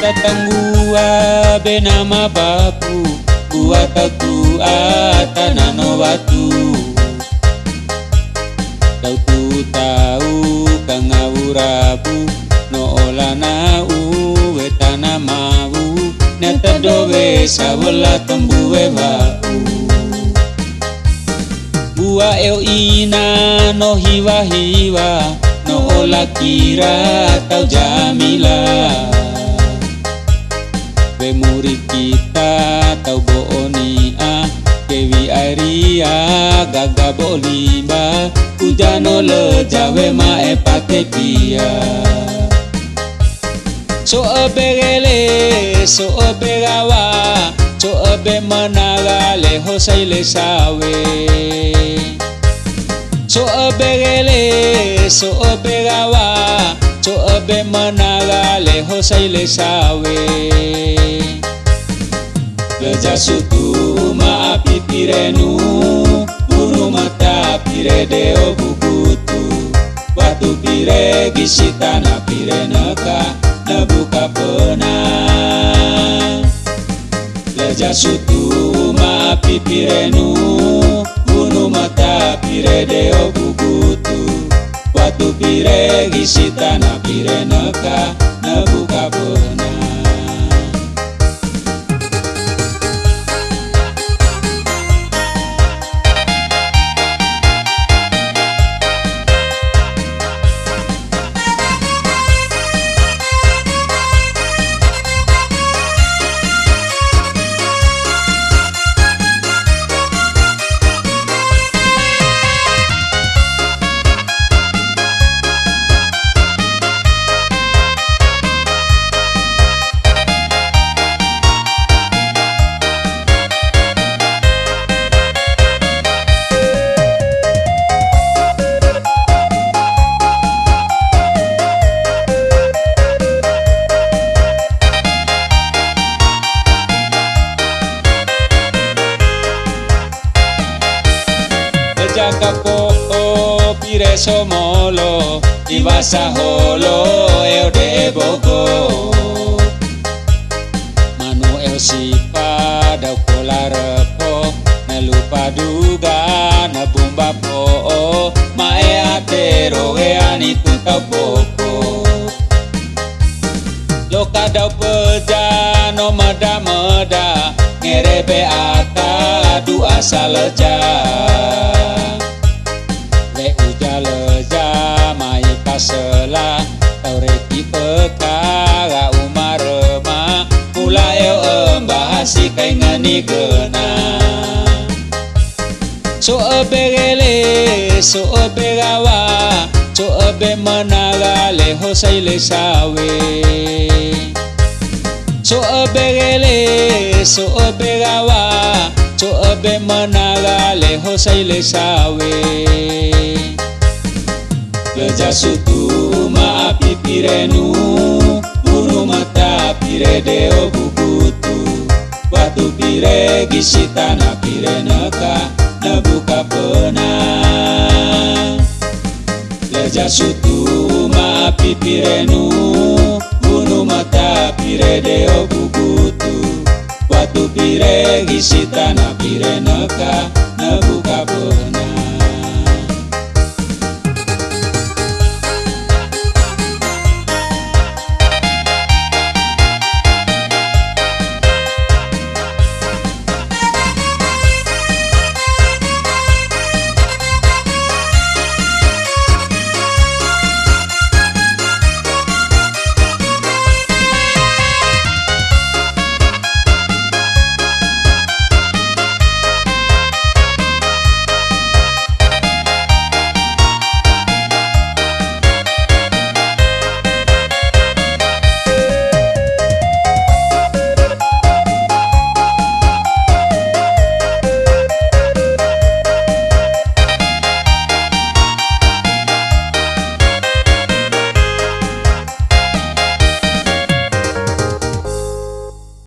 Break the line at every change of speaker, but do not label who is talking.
datang gua benama bapu Gua tahu atanano batu Tau tu tahu kang rabu. No ola na u wetana mau. Neta dobe sabola tembue bau Gua eu ina no hiwa hiwa. No ola kira tau jamila gaga bolima Kujano le jawe ma epate dia So oberele, so oberawa So obe manara le hosai sawe. So oberele, so oberawa So obe manara le hosai le sawe. Leja sutu ma api deo bukutu Watu pire gisita na pire neka Na buka pena Leja sutu ma api pirenu Unu mata pire deo bukutu Watu pire gisita na pire neka Na buka pena o pire somolo ibasa holo eu de bogo. Manu eu sipa da pola repo na lupa duga na bumba po mae atero e ani tuta popo loka da peja no mada mada ngerebe ata du asal leja em bahasi kai ngani gena so operele so operawa so obe managa le hosai le sawe so operele so operawa so obe managa le hosai le sawe Leja sutu ma pirenu, unu mata pire deo buku. Watu pire gisita na pire neka Na buka pena. Leja sutu ma api pirenu Unu mata pire deo bukutu Watu pire gisita na pire neka Na buka pena